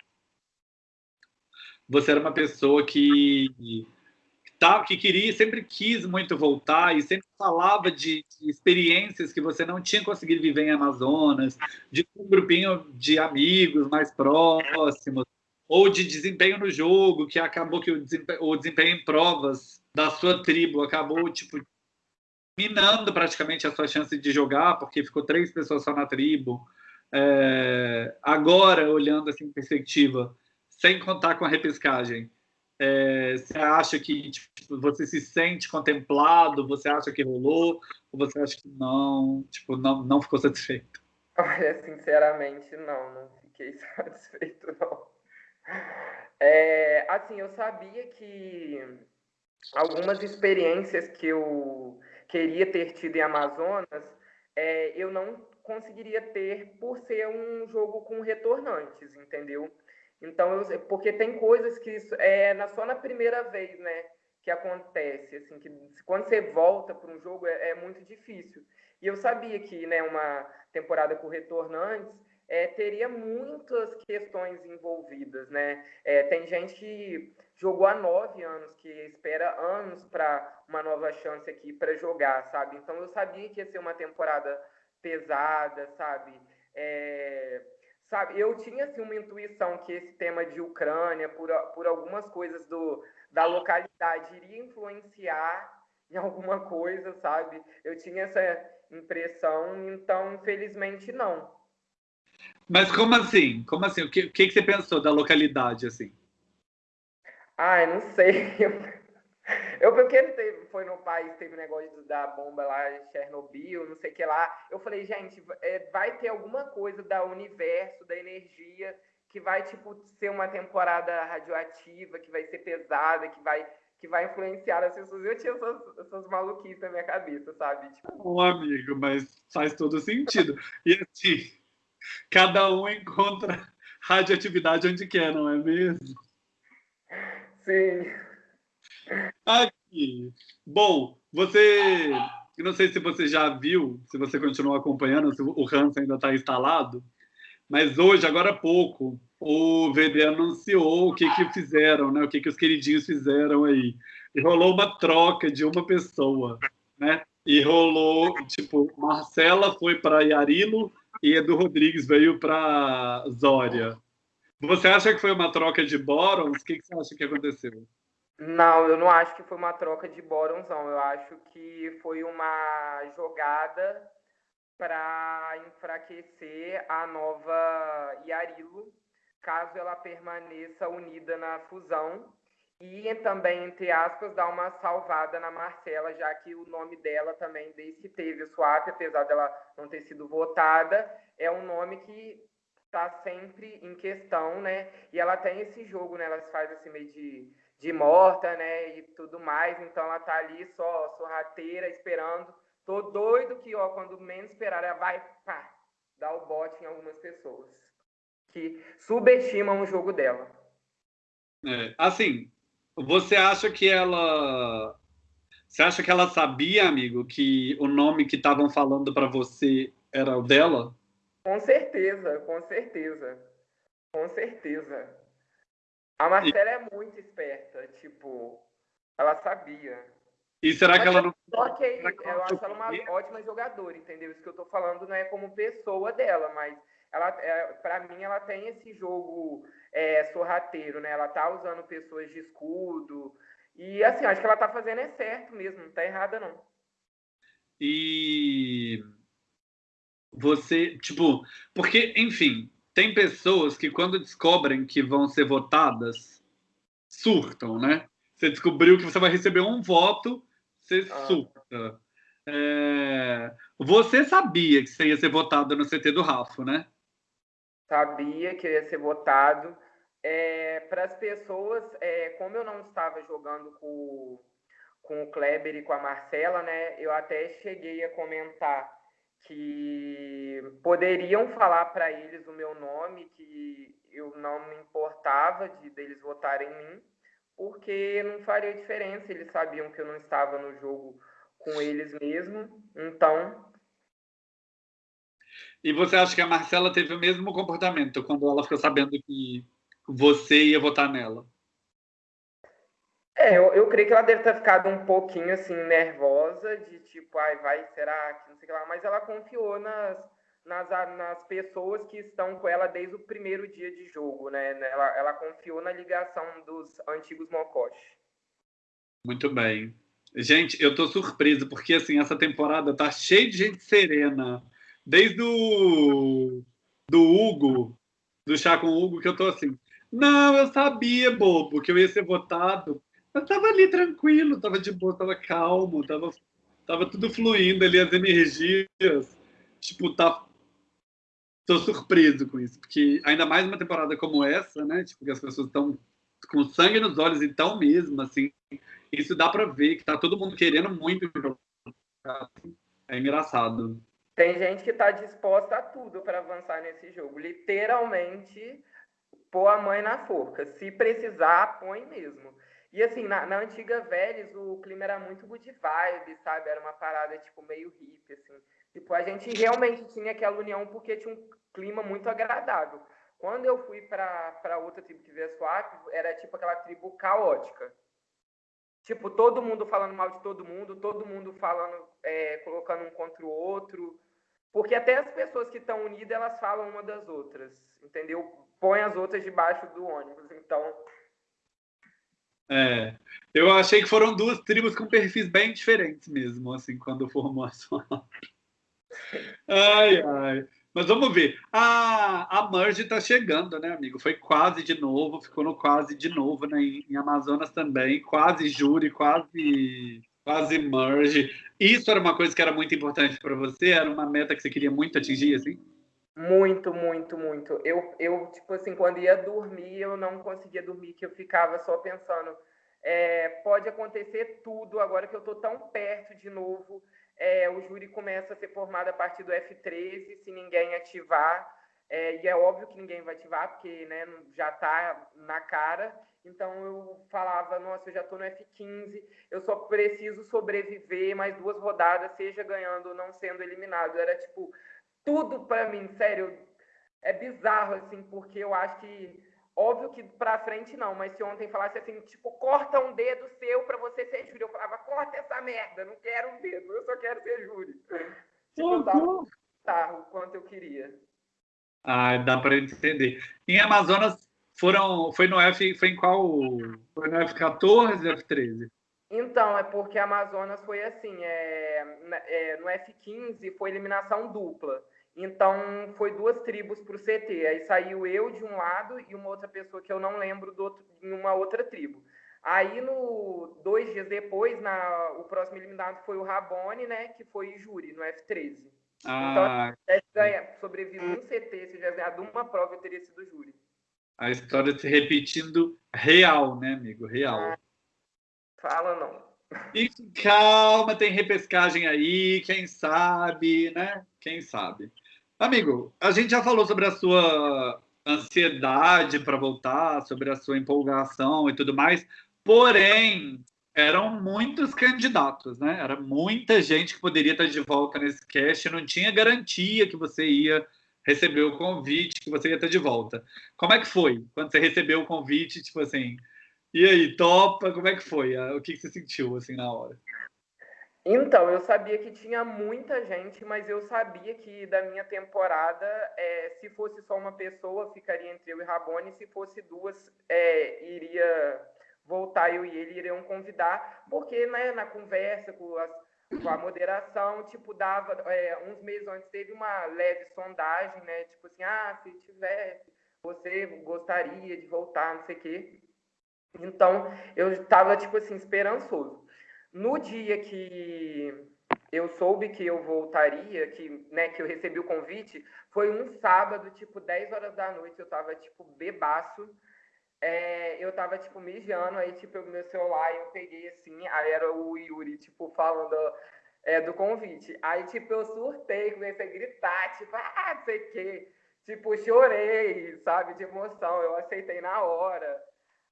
você era uma pessoa que tá, que queria, sempre quis muito voltar e sempre falava de, de, experiências que você não tinha conseguido viver em Amazonas, de um grupinho de amigos mais próximos, ou de desempenho no jogo, que acabou que o desempenho, o desempenho em provas da sua tribo acabou tipo minando praticamente a sua chance de jogar, porque ficou três pessoas só na tribo. É, agora, olhando assim em perspectiva, sem contar com a repescagem, é, você acha que tipo, você se sente contemplado? Você acha que rolou? Ou você acha que não, tipo, não, não ficou satisfeito? Olha, sinceramente, não, não fiquei satisfeito, não. É, assim, eu sabia que algumas experiências que eu queria ter tido em Amazonas, é, eu não conseguiria ter por ser um jogo com retornantes, entendeu? Então, eu, porque tem coisas que isso é na, só na primeira vez, né, que acontece, assim, que quando você volta para um jogo é, é, muito difícil. E eu sabia que, né, uma temporada com retornantes é, teria muitas questões envolvidas, né? É, tem gente que jogou há nove anos, que espera anos para uma nova chance aqui para jogar, sabe? Então eu sabia que ia ser uma temporada pesada, sabe? É, sabe, eu tinha assim, uma intuição que esse tema de Ucrânia, por, por algumas coisas do, da localidade, iria influenciar em alguma coisa, sabe? Eu tinha essa impressão, então, infelizmente, não. Mas como assim? Como assim? O que, o que você pensou da localidade, assim? Ai, não sei. Eu, porque teve, foi no país, teve negócio da bomba lá em Chernobyl, não sei o que lá. Eu falei, gente, é, vai ter alguma coisa da universo, da energia, que vai, tipo, ser uma temporada radioativa, que vai ser pesada, que vai, que vai influenciar as pessoas. Eu tinha essas, essas maluquices na minha cabeça, sabe? Tipo... Um amigo, mas faz todo sentido. E assim, cada um encontra radioatividade onde quer, não é mesmo? Sim. Aqui. Bom, você. Não sei se você já viu, se você continua acompanhando, se o Hans ainda está instalado, mas hoje, agora há pouco, o VD anunciou o que, que fizeram, né? O que, que os queridinhos fizeram aí. E rolou uma troca de uma pessoa, né? E rolou, tipo, Marcela foi para Yarilo e Edu Rodrigues veio para Zória. Você acha que foi uma troca de bórons? O que, que você acha que aconteceu? Não, eu não acho que foi uma troca de bórons, não. Eu acho que foi uma jogada para enfraquecer a nova Yarilo, caso ela permaneça unida na fusão. E também, entre aspas, dar uma salvada na Marcela, já que o nome dela também, desde que teve o swap, apesar dela não ter sido votada, é um nome que está sempre em questão, né? E ela tem esse jogo, né? Ela faz esse meio de de morta, né, e tudo mais. Então ela tá ali só sorrateira, esperando. Tô doido que, ó, quando menos esperar, ela vai, pá, dar o bote em algumas pessoas que subestimam o jogo dela. É, assim, você acha que ela você acha que ela sabia, amigo, que o nome que estavam falando para você era o dela? Com certeza, com certeza. Com certeza. A Marcela e... é muito esperta, tipo, ela sabia. E será Mas que ela não. Só que eu acho ela uma ótima jogadora, entendeu? Isso que eu tô falando não é como pessoa dela, mas ela, é, para mim, ela tem esse jogo é, sorrateiro, né? Ela tá usando pessoas de escudo. E assim, acho que ela tá fazendo é certo mesmo, não tá errada, não. E você, tipo, porque, enfim, tem pessoas que quando descobrem que vão ser votadas, surtam, né? Você descobriu que você vai receber um voto, você ah. surta. É... Você sabia que você ia ser votado no CT do Rafa, né? Sabia que ia ser votado. É, Para as pessoas, é, como eu não estava jogando com, com o Kleber e com a Marcela, né? Eu até cheguei a comentar que poderiam falar para eles o meu nome, que eu não me importava de deles votarem em mim, porque não faria diferença, eles sabiam que eu não estava no jogo com eles mesmo, então... E você acha que a Marcela teve o mesmo comportamento quando ela ficou sabendo que você ia votar nela? É, eu, eu creio que ela deve ter ficado um pouquinho assim nervosa, de tipo, ai, vai, será que não sei o que lá, mas ela confiou nas, nas, nas pessoas que estão com ela desde o primeiro dia de jogo, né? Ela, ela confiou na ligação dos antigos Mokoshi. Muito bem. Gente, eu tô surpreso, porque assim, essa temporada tá cheia de gente serena. Desde o do Hugo, do chá com o Hugo, que eu tô assim. Não, eu sabia, bobo, que eu ia ser votado eu tava ali tranquilo, tava de boa, tava calmo, tava, tava tudo fluindo ali, as energias. Tipo, tá. Tô surpreso com isso, porque ainda mais uma temporada como essa, né? Tipo, que as pessoas estão com sangue nos olhos e tão mesmo, assim. Isso dá para ver que tá todo mundo querendo muito. É engraçado. Tem gente que tá disposta a tudo para avançar nesse jogo. Literalmente, pôr a mãe na forca. Se precisar, põe mesmo. E assim, na, na antiga Vélez, o clima era muito good vibe, sabe? Era uma parada, tipo, meio hippie, assim. Tipo, a gente realmente tinha aquela união porque tinha um clima muito agradável. Quando eu fui para outra tribo que veio swap, era tipo aquela tribo caótica. Tipo, todo mundo falando mal de todo mundo, todo mundo falando, é, colocando um contra o outro. Porque até as pessoas que estão unidas, elas falam uma das outras, entendeu? Põe as outras debaixo do ônibus. Então, é, eu achei que foram duas tribos com perfis bem diferentes mesmo, assim, quando formou a sua. Ai, ai. Mas vamos ver. A, a Merge está chegando, né, amigo? Foi quase de novo, ficou no quase de novo, né? Em, em Amazonas também, quase júri, quase, quase Merge. Isso era uma coisa que era muito importante para você? Era uma meta que você queria muito atingir, assim? Muito, muito, muito. Eu, eu, tipo assim, quando ia dormir, eu não conseguia dormir, que eu ficava só pensando, é, pode acontecer tudo, agora que eu tô tão perto de novo, é, o júri começa a ser formado a partir do F13, se ninguém ativar, É, e é óbvio que ninguém vai ativar, porque né, já está na cara. Então eu falava, nossa, eu já estou no F15, eu só preciso sobreviver mais duas rodadas, seja ganhando ou não sendo eliminado. Era tipo, tudo para mim, sério, é bizarro, assim, porque eu acho que, óbvio que para frente não, mas se ontem falasse assim, tipo, corta um dedo seu para você ser júri, eu falava, corta essa merda, não quero um dedo, eu só quero ser júri. Tipo, dava o quanto eu queria. Ah, dá para entender. Em Amazonas foram, foi no F, foi em qual? Foi no F14, F13? Então, é porque Amazonas foi assim, é, é, no F15 foi eliminação dupla. Então, foi duas tribos para o CT. Aí saiu eu de um lado e uma outra pessoa que eu não lembro do outro, em uma outra tribo. Aí, no, dois dias depois, na, o próximo eliminado foi o Rabone, né? Que foi júri, no F13. Ah, então, se tivesse sobrevivido um CT, se tivesse ganhado uma prova, eu teria sido júri. A história se repetindo real, né, amigo? Real. Ah, fala não. E calma, tem repescagem aí, quem sabe, né? Quem sabe. Amigo, a gente já falou sobre a sua ansiedade para voltar, sobre a sua empolgação e tudo mais, porém, eram muitos candidatos, né? Era muita gente que poderia estar de volta nesse cast, não tinha garantia que você ia receber o convite, que você ia estar de volta. Como é que foi quando você recebeu o convite, tipo assim, e aí, topa, como é que foi? O que você sentiu, assim, na hora? Então, eu sabia que tinha muita gente, mas eu sabia que da minha temporada, é, se fosse só uma pessoa, ficaria entre eu e Rabone, se fosse duas, é, iria voltar eu e ele iriam convidar, porque né, na conversa com, as, com a moderação, tipo, dava, é, uns meses antes teve uma leve sondagem, né, tipo assim, ah, se tivesse, você gostaria de voltar, não sei o quê. Então, eu estava, tipo assim, esperançoso. No dia que eu soube que eu voltaria, que, né, que eu recebi o convite, foi um sábado, tipo, 10 horas da noite, eu tava, tipo, bebaço. É, eu tava, tipo, mijando, aí, tipo, meu celular, eu peguei, assim, aí era o Yuri, tipo, falando é, do convite. Aí, tipo, eu surtei, comecei a gritar, tipo, ah, não sei o quê. Tipo, chorei, sabe, de emoção, eu aceitei na hora.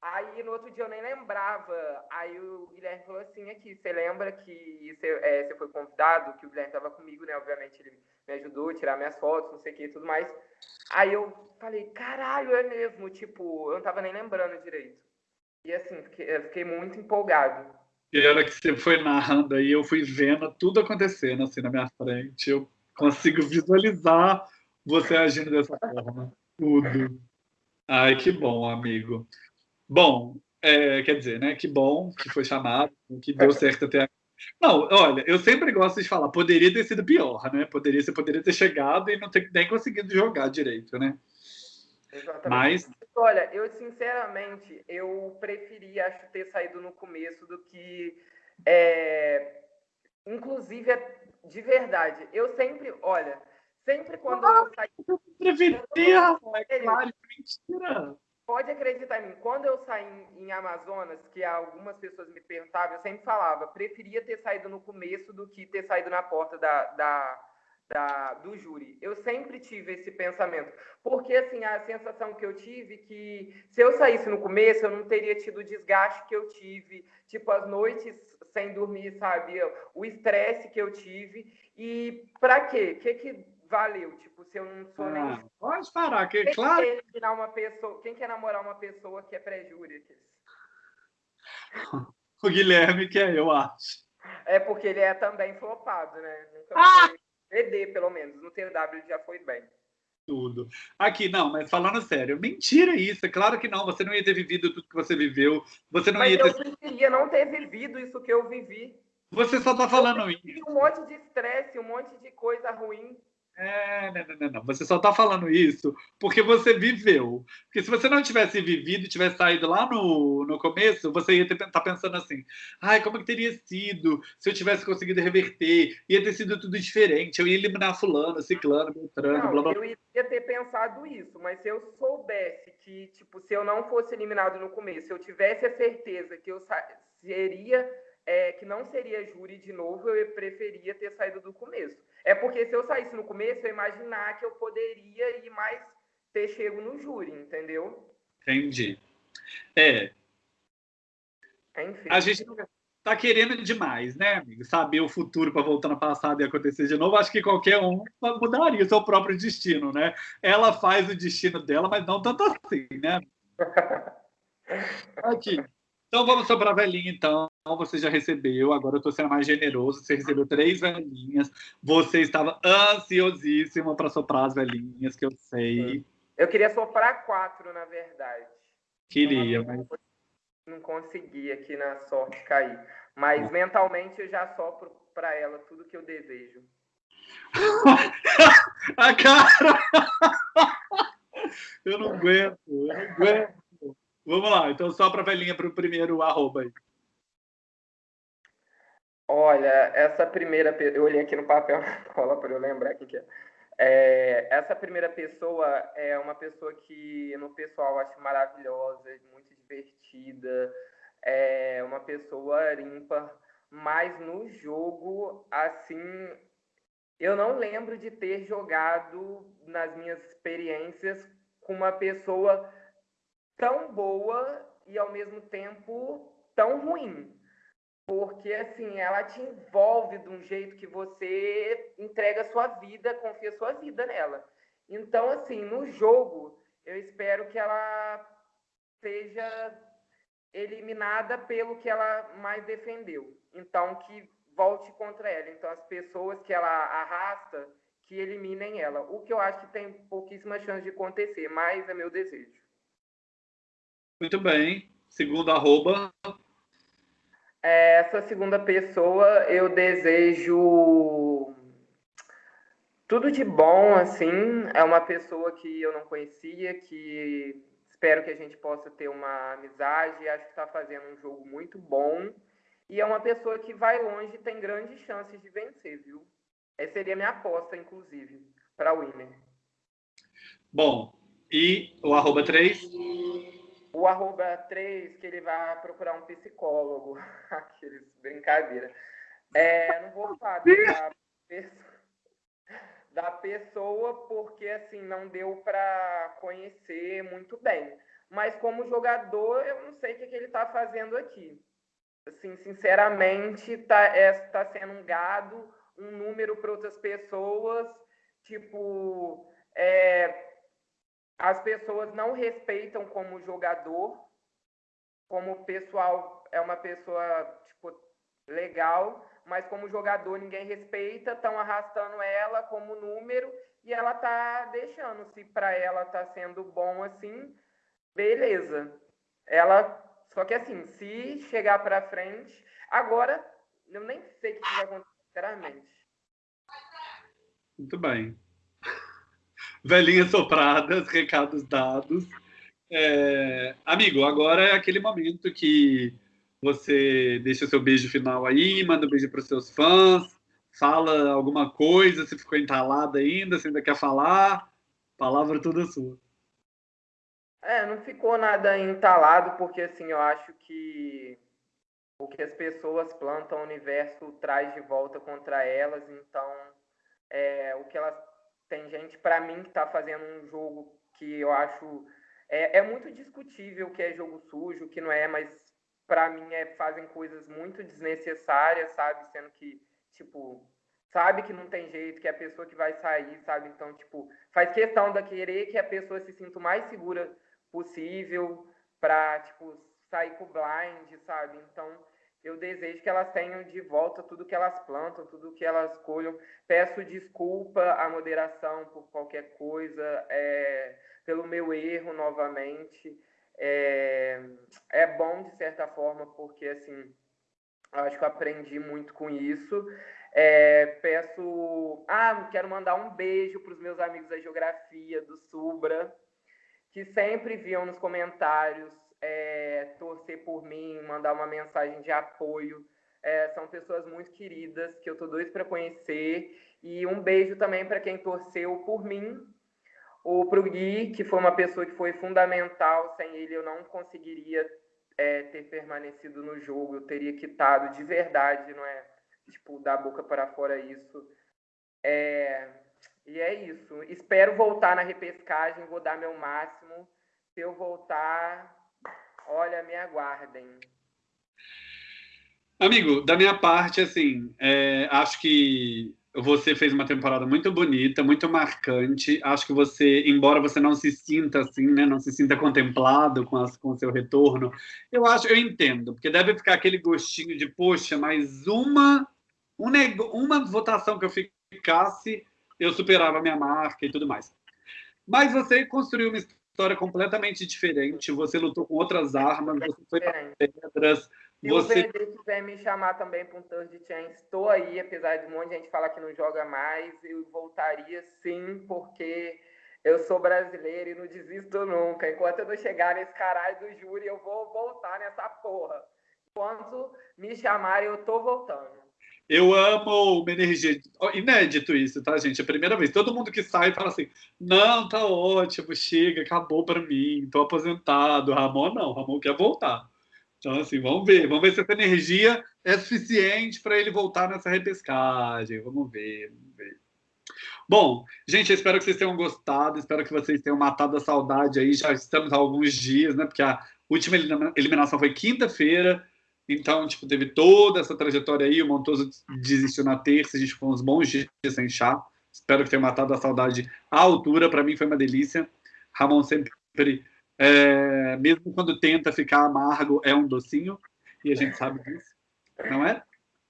Aí no outro dia eu nem lembrava. Aí o Guilherme falou assim: aqui, você lembra que você, é, você foi convidado? Que o Guilherme estava comigo, né? Obviamente ele me ajudou a tirar minhas fotos, não sei o que e tudo mais. Aí eu falei: caralho, é mesmo. Tipo, eu não tava nem lembrando direito. E assim, fiquei, fiquei muito empolgado. E a hora que você foi narrando aí, eu fui vendo tudo acontecendo assim na minha frente. Eu consigo visualizar você agindo dessa forma. Tudo. Ai, que bom, amigo. Bom, é, quer dizer, né? Que bom que foi chamado, que deu certo até aqui. Não, olha, eu sempre gosto de falar, poderia ter sido pior, né? Poderia, você poderia ter chegado e não ter nem conseguido jogar direito, né? Exatamente. Mas... Olha, eu sinceramente, eu preferia, acho, ter saído no começo do que... É... Inclusive, é de verdade, eu sempre, olha, sempre quando ah, eu saí... Eu preferia, é claro, mentira! Pode acreditar em mim, quando eu saí em Amazonas, que algumas pessoas me perguntavam, eu sempre falava, preferia ter saído no começo do que ter saído na porta da, da, da, do júri. Eu sempre tive esse pensamento, porque assim, a sensação que eu tive que se eu saísse no começo, eu não teria tido o desgaste que eu tive, tipo as noites sem dormir, sabe? O estresse que eu tive. E para quê? Que, que valeu? Tipo, se eu não sou ah, nem. Pode parar, que quem claro. Quer uma pessoa, quem quer namorar uma pessoa que é pré-júri? O Guilherme que é, eu acho. É porque ele é também flopado, né? Nunca ah! ED, pelo menos. No TW já foi bem. Tudo. Aqui, não, mas falando sério, mentira isso. É claro que não. Você não ia ter vivido tudo que você viveu. Você não mas ia ter. Eu preferia não ter vivido isso que eu vivi. Você só tá falando isso. Um monte de estresse, um monte de coisa ruim. É, não, não, não, não. Você só está falando isso porque você viveu. Porque se você não tivesse vivido e tivesse saído lá no, no começo, você ia estar tá pensando assim: ai, como que teria sido se eu tivesse conseguido reverter? Ia ter sido tudo diferente. Eu ia eliminar Fulano, Ciclano, Beltrano, blá blá. Eu ia ter pensado isso, mas se eu soubesse que, tipo, se eu não fosse eliminado no começo, se eu tivesse a certeza que eu seria é, que não seria júri de novo, eu preferia ter saído do começo. É porque se eu saísse no começo, eu imaginar que eu poderia ir mais ter chego no júri, entendeu? Entendi. É. Enfim. A gente tá querendo demais, né, amigo? Saber o futuro para voltar no passado e acontecer de novo. Acho que qualquer um mudaria o seu próprio destino, né? Ela faz o destino dela, mas não tanto assim, né? Aqui. Então vamos para a velhinha, então. Você já recebeu, agora eu estou sendo mais generoso. Você recebeu três velhinhas. Você estava ansiosíssima para soprar as velhinhas, que eu sei. Eu queria soprar quatro, na verdade. Queria, mas. Não consegui aqui na sorte cair. Mas mentalmente eu já sopro para ela tudo que eu desejo. a cara! eu não aguento, eu não aguento. Vamos lá, então só para a velhinha para o primeiro arroba aí. Olha, essa primeira. Eu olhei aqui no papel na cola para eu lembrar quem que é. é. Essa primeira pessoa é uma pessoa que no pessoal acho maravilhosa, muito divertida, é uma pessoa ímpar, mas no jogo, assim, eu não lembro de ter jogado nas minhas experiências com uma pessoa tão boa e ao mesmo tempo tão ruim. Porque assim, ela te envolve de um jeito que você entrega a sua vida, confia a sua vida nela. Então, assim, no jogo, eu espero que ela seja eliminada pelo que ela mais defendeu. Então, que volte contra ela. Então, as pessoas que ela arrasta, que eliminem ela. O que eu acho que tem pouquíssima chance de acontecer, mas é meu desejo. Muito bem. Segundo arroba. Essa segunda pessoa, eu desejo tudo de bom, assim. É uma pessoa que eu não conhecia, que espero que a gente possa ter uma amizade. Acho que está fazendo um jogo muito bom. E é uma pessoa que vai longe e tem grandes chances de vencer, viu? Essa seria a minha aposta, inclusive, para o Winner. Bom, e o arroba 3? O arroba 3, que ele vai procurar um psicólogo. Aqueles brincadeira. É, não vou falar da pessoa, da pessoa porque assim não deu para conhecer muito bem. Mas como jogador, eu não sei o que, que ele está fazendo aqui. Assim, sinceramente, está é, tá sendo um gado, um número para outras pessoas. Tipo, é, as pessoas não respeitam como jogador, como pessoal é uma pessoa tipo, legal, mas como jogador ninguém respeita, estão arrastando ela como número e ela tá deixando. Se para ela tá sendo bom assim, beleza. Ela só que assim, se chegar para frente, agora eu nem sei o que vai acontecer, sinceramente. Muito bem velhinhas sopradas, recados dados. É, amigo, agora é aquele momento que você deixa o seu beijo final aí, manda um beijo para os seus fãs, fala alguma coisa, se ficou entalada ainda, se ainda quer falar, palavra toda sua. É, não ficou nada entalado, porque assim, eu acho que o que as pessoas plantam, o universo traz de volta contra elas, então é, o que elas tem gente, para mim, que está fazendo um jogo que eu acho. É, é muito discutível que é jogo sujo, que não é, mas para mim é, fazem coisas muito desnecessárias, sabe? Sendo que, tipo, sabe que não tem jeito, que é a pessoa que vai sair, sabe? Então, tipo, faz questão da querer que a pessoa se sinta o mais segura possível para, tipo, sair com o blind, sabe? Então, eu desejo que elas tenham de volta tudo que elas plantam, tudo que elas colham. Peço desculpa à moderação por qualquer coisa, é, pelo meu erro novamente. É, é bom, de certa forma, porque, assim, acho que eu aprendi muito com isso. É, peço. Ah, quero mandar um beijo para os meus amigos da geografia, do Subra, que sempre viam nos comentários é, torcer por mim, mandar uma mensagem de apoio. É, são pessoas muito queridas que eu tô doido para conhecer. E um beijo também para quem torceu por mim, ou para o Gui, que foi uma pessoa que foi fundamental. Sem ele eu não conseguiria é, ter permanecido no jogo, eu teria quitado de verdade, não é? Tipo, da boca para fora isso. É, e é isso. Espero voltar na repescagem, vou dar meu máximo. Se eu voltar, olha, me aguardem. Amigo, da minha parte, assim, é, acho que você fez uma temporada muito bonita, muito marcante. Acho que você, embora você não se sinta assim, né, não se sinta contemplado com, as, com seu retorno, eu acho, eu entendo, porque deve ficar aquele gostinho de, poxa, mais uma, um, uma votação que eu ficasse, eu superava a minha marca e tudo mais. Mas você construiu uma história completamente diferente, você lutou com outras armas, você foi para pedras, se você... o VD quiser me chamar também para um Thursday Chance, estou aí, apesar de um monte de gente falar que não joga mais, eu voltaria sim, porque eu sou brasileiro e não desisto nunca. Enquanto eu não chegar nesse caralho do júri, eu vou voltar nessa porra. Enquanto me chamarem, eu tô voltando. Eu amo uma energia. Inédito isso, tá, gente? É a primeira vez. Todo mundo que sai fala assim: não, tá ótimo, chega, acabou para mim, tô aposentado. Ramon não, Ramon quer voltar. Então, assim, vamos ver. Vamos ver se essa energia é suficiente para ele voltar nessa repescagem. Vamos ver, vamos ver. Bom, gente, eu espero que vocês tenham gostado, espero que vocês tenham matado a saudade aí. Já estamos há alguns dias, né? Porque a última eliminação foi quinta-feira, então, tipo, teve toda essa trajetória aí. O Montoso desistiu na terça, a gente ficou uns bons dias sem chá. Espero que tenha matado a saudade à altura. Para mim foi uma delícia. Ramon sempre é, mesmo quando tenta ficar amargo, é um docinho, e a gente sabe disso, não é?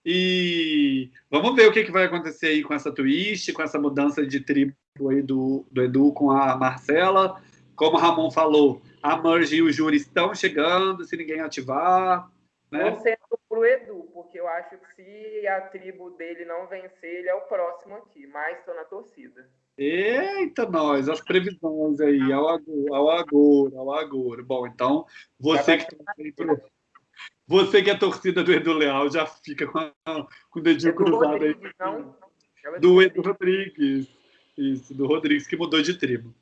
E vamos ver o que, que vai acontecer aí com essa twist, com essa mudança de tribo aí do, do Edu com a Marcela. Como o Ramon falou, a Merge e o Júri estão chegando, se ninguém ativar. Né? Vou ser pro Edu, porque eu acho que se a tribo dele não vencer, ele é o próximo aqui, mas estou na torcida. Eita, nós, as previsões aí, ao agora, ao agora, ao agora. Bom, então, você que, pro... você que é torcida do Edu Leal já fica com, a... com o dedinho Edu cruzado aí. Não? Do Edu Rodrigues. Isso, do Rodrigues, que mudou de tribo.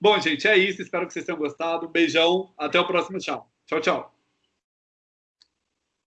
Bom, gente, é isso. Espero que vocês tenham gostado. Beijão. Até o próximo. Tchau. Tchau, tchau.